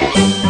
Michael.